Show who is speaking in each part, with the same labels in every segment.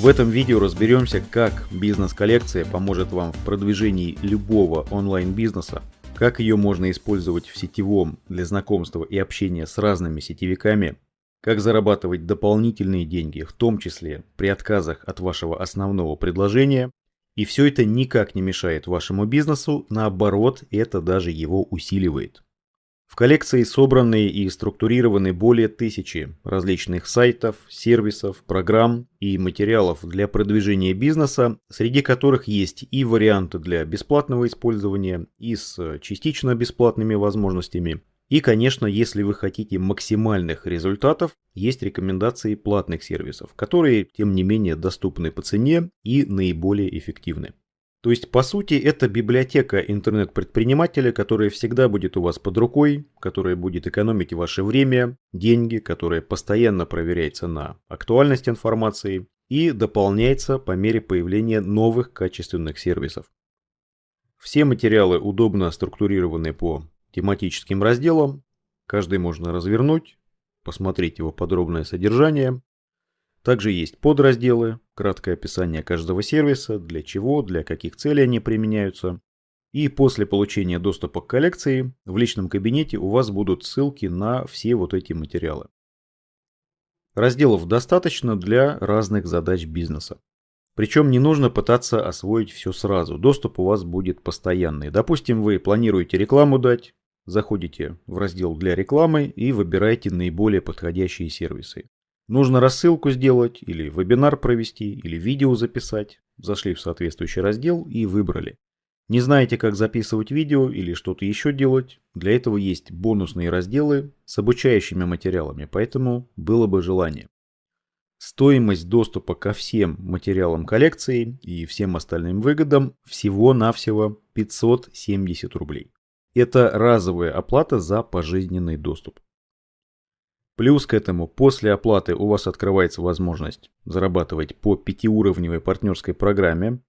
Speaker 1: В этом видео разберемся, как бизнес-коллекция поможет вам в продвижении любого онлайн-бизнеса, как ее можно использовать в сетевом для знакомства и общения с разными сетевиками, как зарабатывать дополнительные деньги, в том числе при отказах от вашего основного предложения, и все это никак не мешает вашему бизнесу, наоборот, это даже его усиливает. В коллекции собраны и структурированы более тысячи различных сайтов, сервисов, программ и материалов для продвижения бизнеса, среди которых есть и варианты для бесплатного использования, и с частично бесплатными возможностями. И, конечно, если вы хотите максимальных результатов, есть рекомендации платных сервисов, которые, тем не менее, доступны по цене и наиболее эффективны. То есть, по сути, это библиотека интернет-предпринимателя, которая всегда будет у вас под рукой, которая будет экономить ваше время, деньги, которая постоянно проверяется на актуальность информации и дополняется по мере появления новых качественных сервисов. Все материалы удобно структурированы по тематическим разделам. Каждый можно развернуть, посмотреть его подробное содержание также есть подразделы, краткое описание каждого сервиса, для чего, для каких целей они применяются. И после получения доступа к коллекции в личном кабинете у вас будут ссылки на все вот эти материалы. Разделов достаточно для разных задач бизнеса. Причем не нужно пытаться освоить все сразу, доступ у вас будет постоянный. Допустим, вы планируете рекламу дать, заходите в раздел для рекламы и выбираете наиболее подходящие сервисы. Нужно рассылку сделать, или вебинар провести, или видео записать. Зашли в соответствующий раздел и выбрали. Не знаете, как записывать видео или что-то еще делать? Для этого есть бонусные разделы с обучающими материалами, поэтому было бы желание. Стоимость доступа ко всем материалам коллекции и всем остальным выгодам всего-навсего 570 рублей. Это разовая оплата за пожизненный доступ. Плюс к этому, после оплаты у вас открывается возможность зарабатывать по пятиуровневой партнерской программе.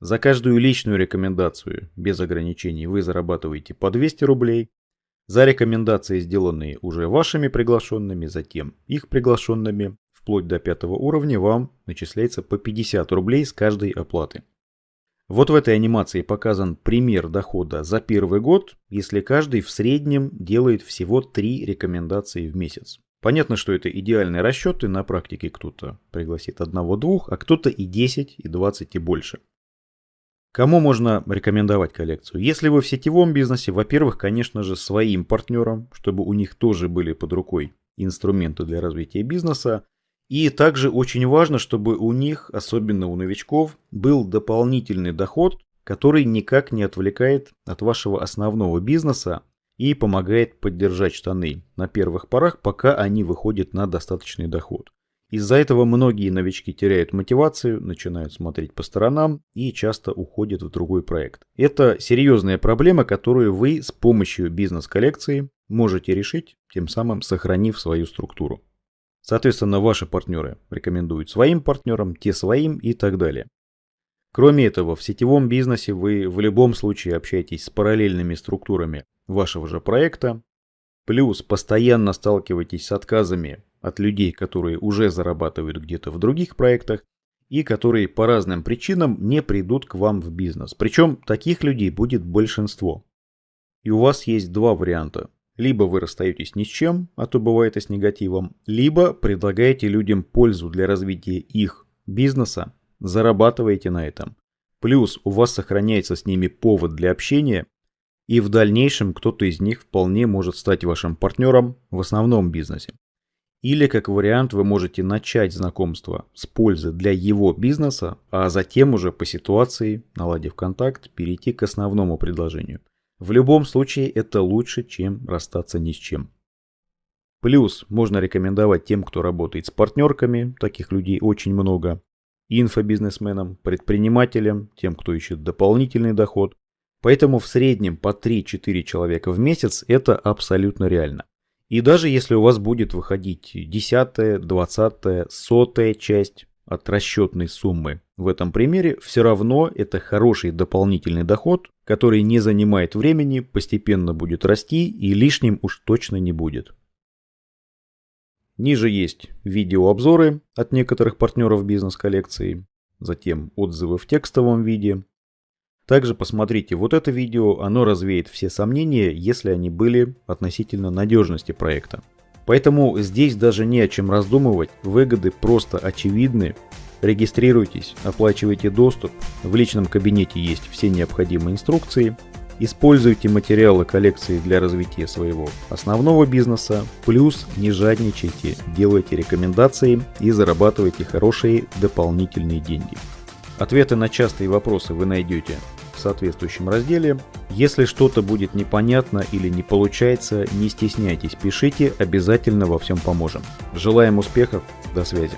Speaker 1: За каждую личную рекомендацию без ограничений вы зарабатываете по 200 рублей. За рекомендации, сделанные уже вашими приглашенными, затем их приглашенными, вплоть до пятого уровня, вам начисляется по 50 рублей с каждой оплаты. Вот в этой анимации показан пример дохода за первый год, если каждый в среднем делает всего 3 рекомендации в месяц. Понятно, что это идеальные расчеты, на практике кто-то пригласит одного-двух, а кто-то и 10, и 20, и больше. Кому можно рекомендовать коллекцию? Если вы в сетевом бизнесе, во-первых, конечно же, своим партнерам, чтобы у них тоже были под рукой инструменты для развития бизнеса. И также очень важно, чтобы у них, особенно у новичков, был дополнительный доход, который никак не отвлекает от вашего основного бизнеса, и помогает поддержать штаны на первых порах, пока они выходят на достаточный доход. Из-за этого многие новички теряют мотивацию, начинают смотреть по сторонам и часто уходят в другой проект. Это серьезная проблема, которую вы с помощью бизнес-коллекции можете решить, тем самым сохранив свою структуру. Соответственно, ваши партнеры рекомендуют своим партнерам, те своим и так далее. Кроме этого, в сетевом бизнесе вы в любом случае общаетесь с параллельными структурами вашего же проекта, плюс постоянно сталкиваетесь с отказами от людей, которые уже зарабатывают где-то в других проектах и которые по разным причинам не придут к вам в бизнес. Причем таких людей будет большинство. И у вас есть два варианта. Либо вы расстаетесь ни с чем, а то бывает и с негативом, либо предлагаете людям пользу для развития их бизнеса, зарабатываете на этом. Плюс у вас сохраняется с ними повод для общения и в дальнейшем кто-то из них вполне может стать вашим партнером в основном бизнесе. Или как вариант вы можете начать знакомство с пользой для его бизнеса, а затем уже по ситуации, наладив контакт, перейти к основному предложению. В любом случае это лучше, чем расстаться ни с чем. Плюс можно рекомендовать тем, кто работает с партнерками, таких людей очень много, инфобизнесменам, предпринимателям, тем, кто ищет дополнительный доход, Поэтому в среднем по 3-4 человека в месяц это абсолютно реально. И даже если у вас будет выходить десятая, двадцатая, сотая часть от расчетной суммы в этом примере, все равно это хороший дополнительный доход, который не занимает времени, постепенно будет расти и лишним уж точно не будет. Ниже есть видеообзоры от некоторых партнеров бизнес-коллекции, затем отзывы в текстовом виде. Также посмотрите вот это видео, оно развеет все сомнения, если они были относительно надежности проекта. Поэтому здесь даже не о чем раздумывать, выгоды просто очевидны. Регистрируйтесь, оплачивайте доступ, в личном кабинете есть все необходимые инструкции, используйте материалы коллекции для развития своего основного бизнеса, плюс не жадничайте, делайте рекомендации и зарабатывайте хорошие дополнительные деньги. Ответы на частые вопросы вы найдете в соответствующем разделе. Если что-то будет непонятно или не получается, не стесняйтесь, пишите, обязательно во всем поможем. Желаем успехов, до связи.